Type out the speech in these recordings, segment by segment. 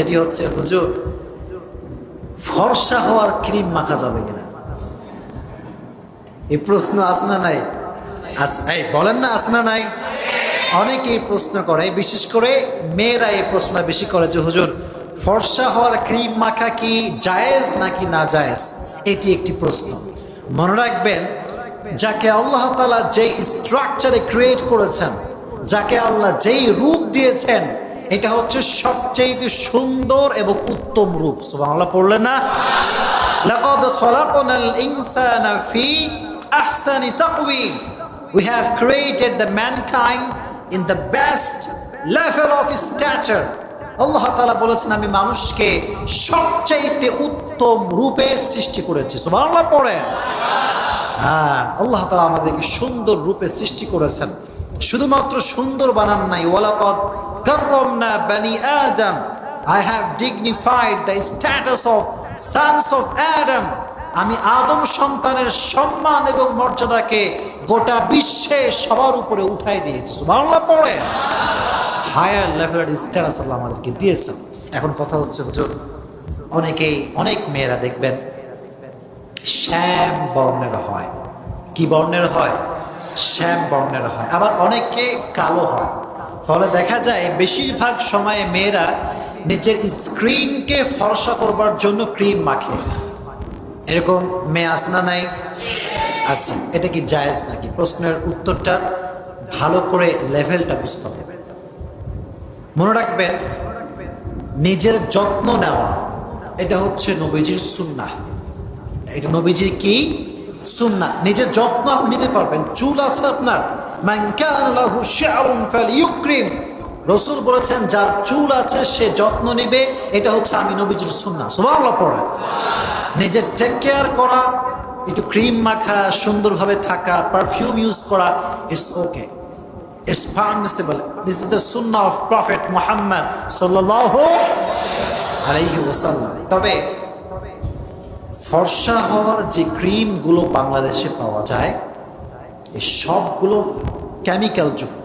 সেটি হচ্ছে, হুজুর, ফর্সা হওয়ার ক্রিম মাখা যাবে কিনা? এই প্রশ্ন আছে না নাই? আচ্ছা এই, বলেন না আছে না নাই? অনেকেই প্রশ্ন করে বিশেষ করে মেয়েরা এই প্রশ্ন বেশি করে যে, হুজুর, ফর্সা হওয়ার ক্রিম মাখা কি জায়েজ নাকি না জায়েজ? এটি একটি প্রশ্ন। মনে রাখবেন, যাকে আল্লাহ তালা যেই স্ট্রাকচারে ক্রিয়েট করেছেন, যাকে আল্লাহ যেই রূপ দিয়েছেন এটা হচ্ছে সবচেয়ে সুন্দর এবং উত্তম রূপ। সুবহানাল্লাহ, পড়লেন না? লাকাদ খলাকনাল ইনসানা ফি আহসানি তাকওয়িম। We have created the mankind in the best level of stature. আল্লাহ তাআলা বলেছেন, আমি মানুষকে সবচাইতে উত্তম রূপে সৃষ্টি করেছি। সুবহানাল্লাহ পড়ে হ্যাঁ আল্লাহ তাআলা আমাদেরকে সুন্দর রূপে সৃষ্টি করেছেন। শুধুমাত্র সুন্দর বানান নাই। ওয়ালাকাদ কাররামনা বানি আদম। I have dignified the status of sons of Adam আমি আদম সন্তানের সম্মান এবং মর্যাদাকে গোটা বিশ্বে সবার উপরে উঠাই দিয়েছি। সুবহানাল্লাহ পড়ে। হায়ার লেভেলের স্ট্যাটাস আল্লাহ আমাদেরকে দিয়েছেন। এখন কথা হচ্ছে, হুজুর, অনেকেই, অনেক মেয়েরা দেখবেন, শ্যাম বর্ণের হয়। কি বর্ণের হয়? শ্যাম বর্ণের হয়, আবার অনেকে কালো হয়। ফলে দেখা যায় বেশিরভাগ সময়ে মেয়েরা নিজের স্ক্রিনকে ফর্সা করবার জন্য ক্রিম মাখে। এরকম মেয়ে আসনা নাই? আচ্ছা এটা কি জায়েজ নাকি? প্রশ্নের উত্তরটা ভালো করে লেভেলটা বুঝতে হবে। মনে রাখবেন, নিজের যত্ন নেওয়া, এটা হচ্ছে নবীজির সুন্না এটা নবীজির কি? সুন্না নিজের যত্ন আপনি নিতে পারবেন। চুল আছে আপনার। রসুল বলেছেন, যার চুল আছে সে যত্ন নেবে। এটা হচ্ছে আমি নবীজির সুন্না সুবহানাল্লাহ পড়া। নিজের টেক কেয়ার করা, একটু ক্রিম মাখা, সুন্দরভাবে থাকা পারফিউম ইউজ করা it's okay it's permissible this is the Sunnah of prophet Muhammad সাল্লাল্লাহু আলাইহি ওয়াসাল্লাম। তবে ফর্সা হওয়ার যে ক্রিমগুলো বাংলাদেশে পাওয়া যায়, এই সবগুলো কেমিক্যাল যুক্ত।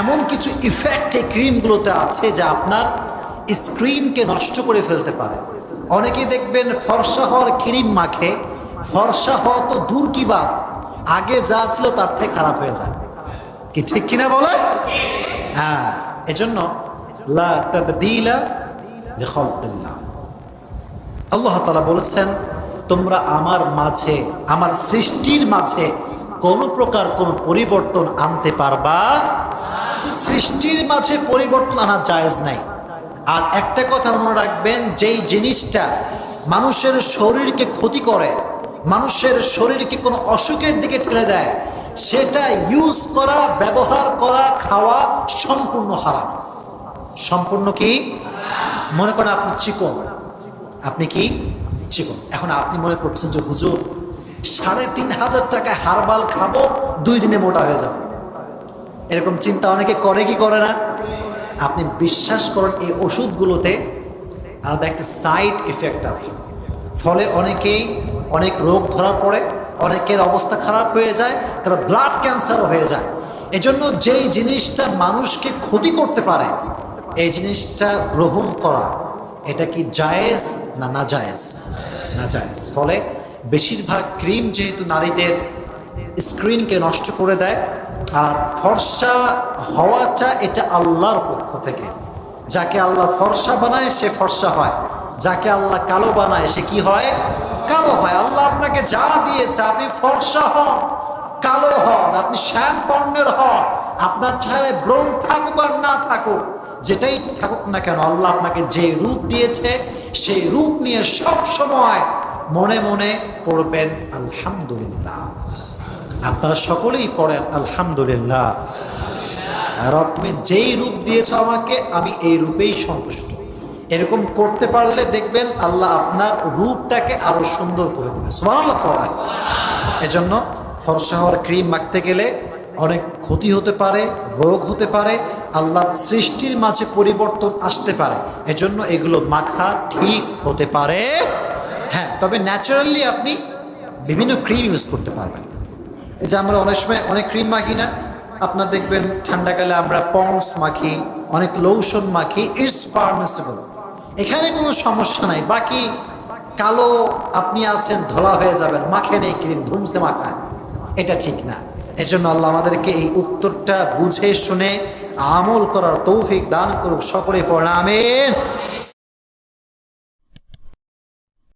এমন কিছু ইফেক্ট এই ক্রিমগুলোতে আছে যা আপনার স্ক্রিনকে নষ্ট করে ফেলতে পারে। অনেকে দেখবেন ফর্সা হওয়ার ক্রিম মাখে, ফর্সা হওয়া তো দূর কি বাদ আগে যা ছিল তার থেকে খারাপ হয়ে যায়। কি ঠিক কিনা বলে হ্যাঁ এজন্য লা তাবদীলা লিখালকিল্লাহ আল্লাহ তালা বলেছেন, তোমরা আমার মাঝে, আমার সৃষ্টির মাঝে কোনো প্রকার কোনো পরিবর্তন আনতে পারবা? সৃষ্টির মাঝে পরিবর্তন আনা জায়েজ নাই। আর একটা কথা মনে রাখবেন, যেই জিনিসটা মানুষের শরীরকে ক্ষতি করে, মানুষের শরীরকে কোনো অসুখের দিকে ঠেলে দেয়, সেটা ইউজ করা, ব্যবহার করা, খাওয়া সম্পূর্ণ হারাম। সম্পূর্ণ কি? মনে করেন আপনি চিকন। আপনি কি? চিকন এখন আপনি মনে করছেন যে, হুজুর, সাড়ে তিন হাজার টাকায় হারবাল খাব, দুই দিনে মোটা হয়ে যাবে। এরকম চিন্তা অনেকে করে কি করে না? আপনি বিশ্বাস করেন, এই ওষুধগুলোতে আলাদা একটা সাইড এফেক্ট আছে। ফলে অনেকেই অনেক রোগ ধরা পড়ে, অনেকের অবস্থা খারাপ হয়ে যায়, তারা ব্লাড ক্যান্সারও হয়ে যায়। এজন্য যেই জিনিসটা মানুষকে ক্ষতি করতে পারে, এই জিনিসটা গ্রহণ করা এটা কি জায়েজ না না জায়েজ? না জায়েজ। ফলে বেশিরভাগ ক্রিম যেহেতু নারীদের স্ক্রিনকে নষ্ট করে দেয়, আর ফর্সা হওয়াটা এটা আল্লাহর পক্ষ থেকে। যাকে আল্লাহ ফর্সা বানায়, সে ফর্সা হয়। যাকে আল্লাহ কালো বানায়, সে কি হয়? কালো হয়। আল্লাহ আপনাকে যা দিয়েছে, আপনি ফর্সা হন। কালো হন, আপনি শ্যাম বর্ণের হন, আপনার চেহারায় ব্রণ থাকুক আর না থাকুক, যেটাই থাকুক না কেন, আল্লাহ আপনাকে যে রূপ দিয়েছে, সেই রূপ নিয়ে সব সময় মনে মনে পড়বেন, আলহামদুলিল্লাহ। আপনারা সকলেই পড়েন, আলহামদুলিল্লাহ। রব তুমি যেই রূপ দিয়েছ আমাকে, আমি এই রূপেই সন্তুষ্ট। এরকম করতে পারলে দেখবেন, আল্লাহ আপনার রূপটাকে আরও সুন্দর করে দেবে। সুবহানাল্লাহ পড়ায়। এজন্য ফর্সা হওয়ার ক্রিম মাখতে গেলে অনেক ক্ষতি হতে পারে, রোগ হতে পারে, আল্লাহর সৃষ্টির মাঝে পরিবর্তন আসতে পারে। এজন্য এগুলো মাখা ঠিক হতে পারে। হ্যাঁ তবে ন্যাচারালি আপনি বিভিন্ন ক্রিম ইউজ করতে পারবেন। এই যে আমরা অনেক সময় অনেক ক্রিম মাখি না, আপনার দেখবেন ঠান্ডাকালে আমরা পন্স মাখি, অনেক লোশন মাখি, ইটস পারমিসিবল। এখানে কোনো সমস্যা নাই, বাকি কালো আপনি আছেন, ধলা হয়ে যাবেন, মাখেন এই ক্রিম, ধুমসে মাখায় এটা ঠিক না। এজন্য আল্লাহ আমাদেরকে এই উত্তরটা বুঝে শুনে আমল করার তৌফিক দান করুক, সকলে পড়ামেন